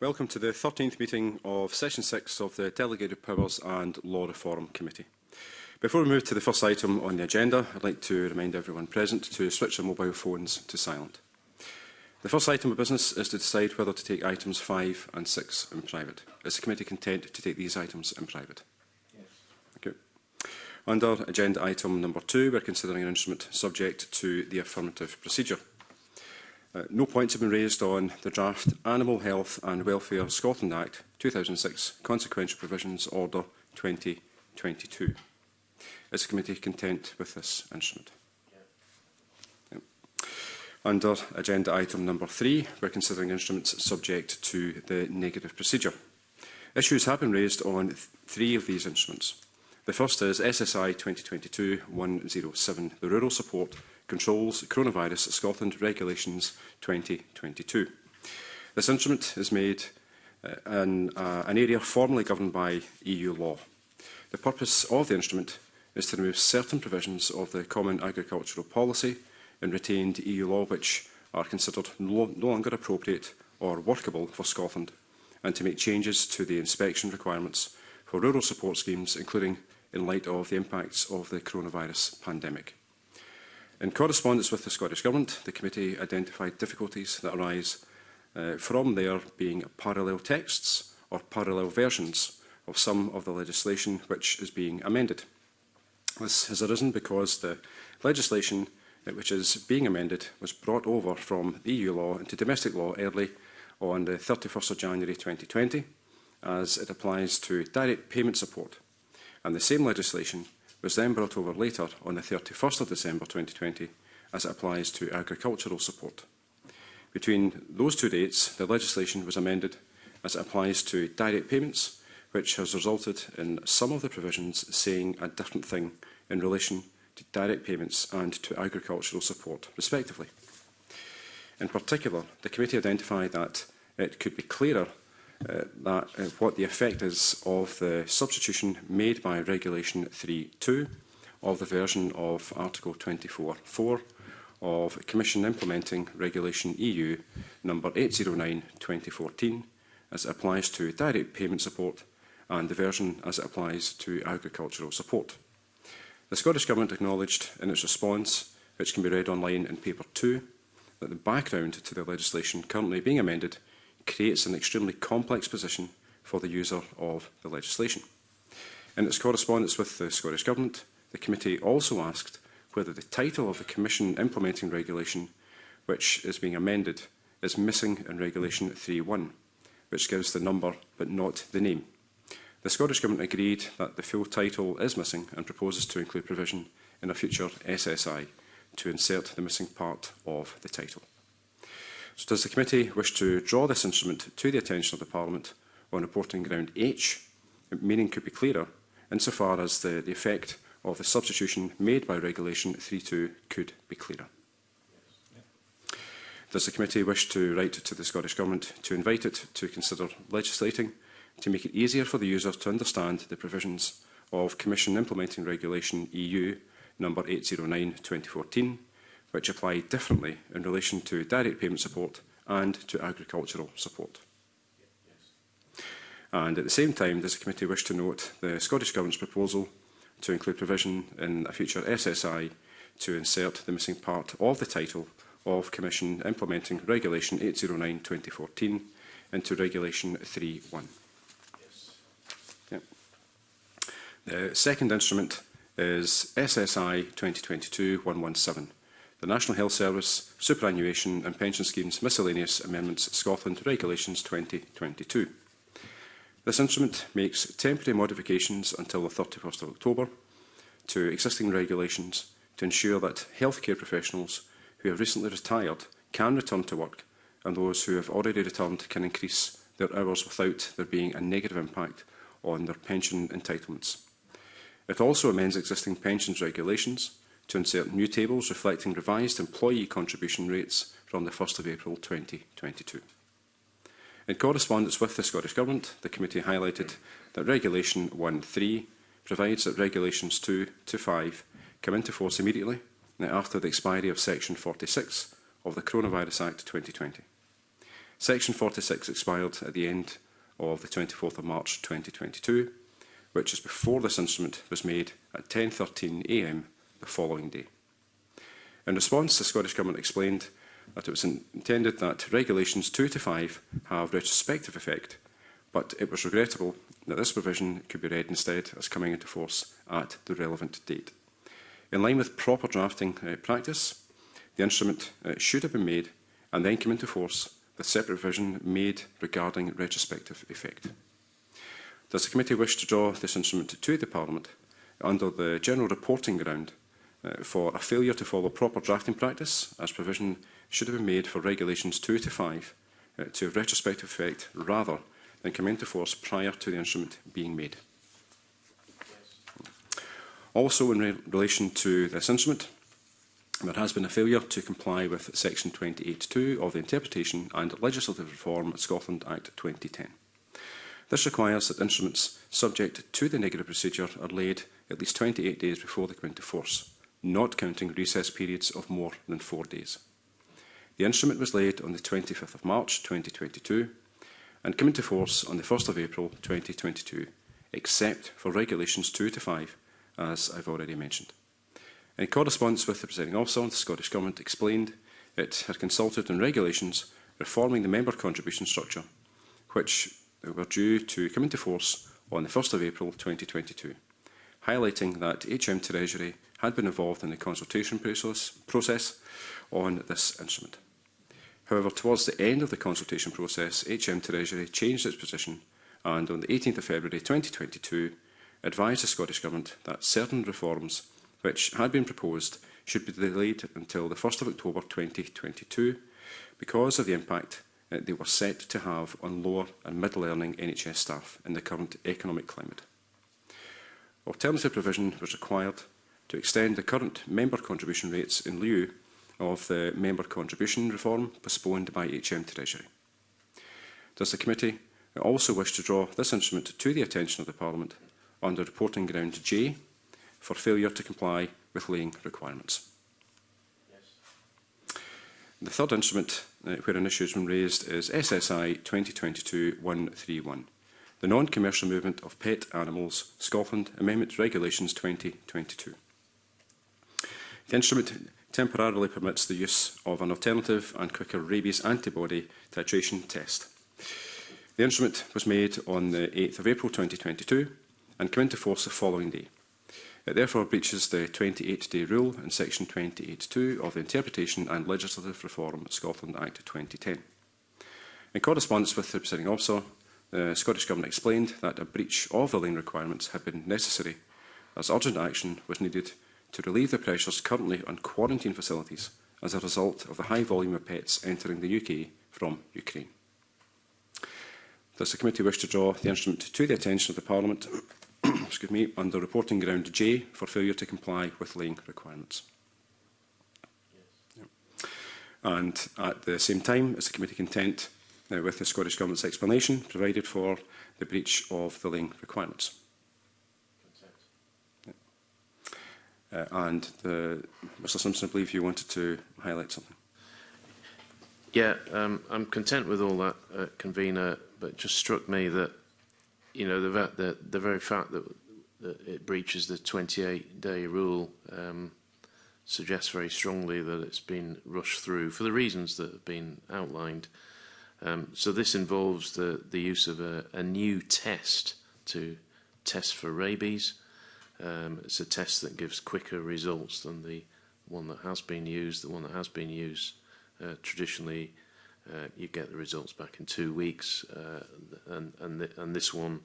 Welcome to the 13th meeting of Session 6 of the Delegated Powers and Law Reform Committee. Before we move to the first item on the agenda, I'd like to remind everyone present to switch their mobile phones to silent. The first item of business is to decide whether to take items 5 and 6 in private. Is the committee content to take these items in private? Yes. Thank Under agenda item number 2, we're considering an instrument subject to the affirmative procedure. Uh, no points have been raised on the draft Animal Health and Welfare Scotland Act 2006 Consequential Provisions Order 2022. Is the committee content with this instrument? Under agenda item number three, we're considering instruments subject to the negative procedure. Issues have been raised on th three of these instruments. The first is SSI 2022-107, the Rural Support Controls Coronavirus Scotland Regulations 2022. This instrument is made uh, in uh, an area formerly governed by EU law. The purpose of the instrument is to remove certain provisions of the Common Agricultural Policy and retained EU law which are considered no longer appropriate or workable for Scotland and to make changes to the inspection requirements for rural support schemes, including in light of the impacts of the coronavirus pandemic. In correspondence with the Scottish Government, the committee identified difficulties that arise uh, from there being parallel texts or parallel versions of some of the legislation which is being amended. This has arisen because the legislation uh, which is being amended was brought over from EU e law into domestic law early on the 31st of January 2020 as it applies to direct payment support. And the same legislation was then brought over later on the 31st of December 2020 as it applies to agricultural support. Between those two dates, the legislation was amended as it applies to direct payments, which has resulted in some of the provisions saying a different thing in relation to direct payments and to agricultural support, respectively. In particular, the committee identified that it could be clearer uh, that, uh, what the effect is of the substitution made by Regulation 3.2 of the version of Article 24.4 of Commission Implementing Regulation EU number 809-2014 as it applies to direct payment support and the version as it applies to agricultural support. The Scottish Government acknowledged in its response, which can be read online in Paper 2, that the background to the legislation currently being amended creates an extremely complex position for the user of the legislation. In its correspondence with the Scottish Government, the committee also asked whether the title of the Commission implementing regulation, which is being amended, is missing in Regulation 3.1, which gives the number but not the name. The Scottish Government agreed that the full title is missing and proposes to include provision in a future SSI to insert the missing part of the title. So does the committee wish to draw this instrument to the attention of the Parliament on reporting ground H? Meaning could be clearer insofar as the, the effect of the substitution made by Regulation 3.2 could be clearer. Does the committee wish to write to the Scottish Government to invite it to consider legislating to make it easier for the user to understand the provisions of Commission Implementing Regulation EU number 809-2014 which apply differently in relation to direct payment support and to agricultural support. And at the same time, does the committee wish to note the Scottish Government's proposal to include provision in a future SSI to insert the missing part of the title of Commission implementing Regulation 809-2014 into Regulation 3.1. Yes. Yep. The second instrument is SSI 2022-117, the National Health Service, Superannuation and Pension Schemes Miscellaneous Amendments Scotland Regulations 2022. This instrument makes temporary modifications until the 31st of October to existing regulations to ensure that healthcare professionals who have recently retired can return to work and those who have already returned can increase their hours without there being a negative impact on their pension entitlements. It also amends existing pensions regulations to insert new tables reflecting revised employee contribution rates from the 1st of April 2022. In correspondence with the Scottish Government, the committee highlighted that Regulation 1.3 provides that Regulations 2 to 5 come into force immediately after the expiry of Section 46 of the Coronavirus Act 2020. Section 46 expired at the end of the 24th of March 2022, which is before this instrument was made at 10.13am the following day. In response, the Scottish Government explained that it was intended that Regulations 2 to 5 have retrospective effect, but it was regrettable that this provision could be read instead as coming into force at the relevant date. In line with proper drafting uh, practice, the instrument uh, should have been made and then come into force with separate provision made regarding retrospective effect. Does the committee wish to draw this instrument to the Parliament under the general reporting ground Uh, for a failure to follow proper drafting practice, as provision should have been made for Regulations 2 to 5 uh, to have retrospective effect rather than come into force prior to the instrument being made. Also, in re relation to this instrument, there has been a failure to comply with Section 28.2 of the Interpretation and Legislative Reform Scotland Act 2010. This requires that instruments subject to the negative procedure are laid at least 28 days before they come into force not counting recess periods of more than four days. The instrument was laid on the 25th of March 2022 and came into force on the 1st of April 2022, except for Regulations 2 to 5, as I've already mentioned. In correspondence with the Presiding Officer, the Scottish Government explained it had consulted on regulations reforming the member contribution structure, which were due to come into force on the 1st of April 2022, highlighting that HM Treasury had been involved in the consultation process process on this instrument. However, towards the end of the consultation process, HM Treasury changed its position and on the 18th of February 2022 advised the Scottish Government that certain reforms which had been proposed should be delayed until the 1st of October 2022 because of the impact that they were set to have on lower and middle earning NHS staff in the current economic climate. Alternative provision was required to extend the current member contribution rates in lieu of the member contribution reform postponed by HM Treasury. Does the committee also wish to draw this instrument to the attention of the Parliament under reporting ground J for failure to comply with laying requirements? Yes. The third instrument uh, where an issue has been raised is SSI 2022-131, the non-commercial movement of pet animals, Scotland, Amendment Regulations 2022. The instrument temporarily permits the use of an alternative and quicker rabies antibody titration test. The instrument was made on the 8th of April 2022 and came into force the following day. It therefore breaches the 28-day rule in section 28.2 of the Interpretation and Legislative Reform Scotland Act 2010. In correspondence with the presiding officer, the Scottish Government explained that a breach of the lane requirements had been necessary as urgent action was needed to relieve the pressures currently on quarantine facilities as a result of the high volume of pets entering the UK from Ukraine. Does the committee wish to draw the instrument to the attention of the Parliament excuse me, under reporting ground J for failure to comply with laying requirements? Yes. And at the same time, is the committee content uh, with the Scottish Government's explanation provided for the breach of the laying requirements? Uh, and the, Mr Simpson, I believe you wanted to highlight something. Yeah, um, I'm content with all that, uh, convener, but it just struck me that, you know, the, the, the very fact that, that it breaches the 28-day rule um, suggests very strongly that it's been rushed through for the reasons that have been outlined. Um, so this involves the, the use of a, a new test to test for rabies, Um, it's a test that gives quicker results than the one that has been used. The one that has been used uh, traditionally, uh, you get the results back in two weeks, uh, and and th and this one,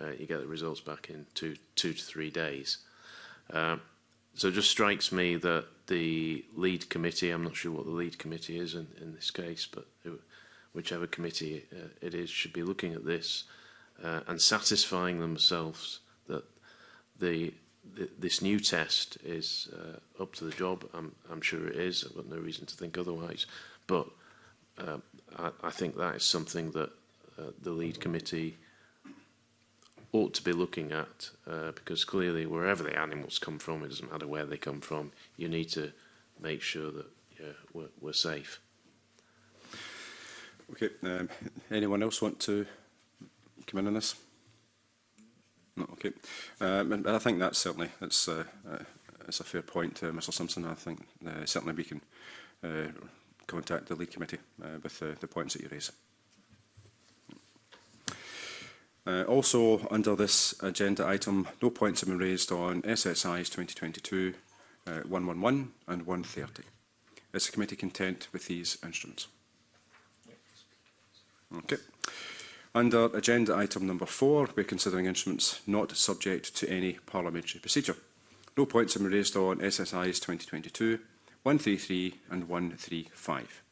uh, you get the results back in two two to three days. Uh, so it just strikes me that the lead committee, I'm not sure what the lead committee is in, in this case, but it, whichever committee uh, it is, should be looking at this uh, and satisfying themselves that the, the this new test is uh, up to the job. I'm, I'm sure it is. I've got no reason to think otherwise. But uh, I, I think that is something that uh, the lead committee ought to be looking at uh, because clearly wherever the animals come from, it doesn't matter where they come from, you need to make sure that yeah, we're, we're safe. Okay, um, anyone else want to come in on this? No, okay. Um, I think that's certainly that's uh, uh, it's a fair point, uh, Mr. Simpson. I think uh, certainly we can uh, contact the lead committee uh, with uh, the points that you raise. Uh, also, under this agenda item, no points have been raised on SSIs 2022, uh, 111 and 130. Is the committee content with these instruments? Okay. Under agenda item number four, we're considering instruments not subject to any parliamentary procedure. No points have been raised on SSIs 2022, 133 and 135.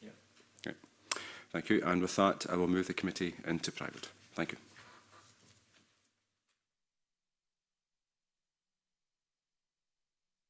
Yeah. Okay. Thank you. And with that, I will move the committee into private. Thank you.